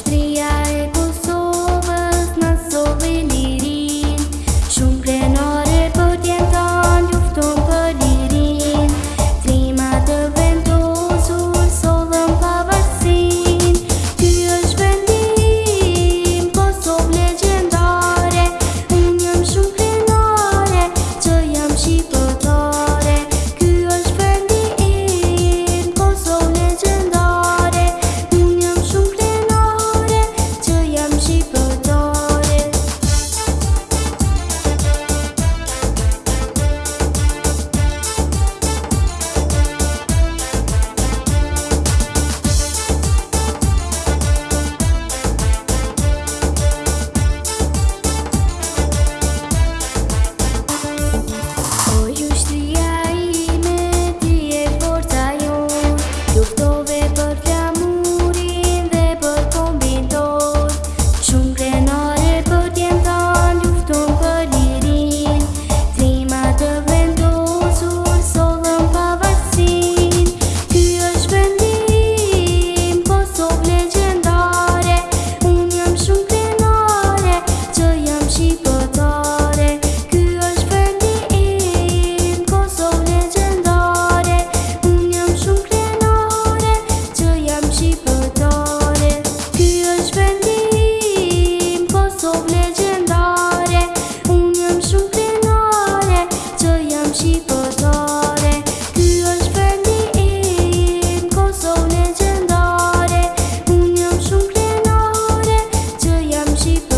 três te.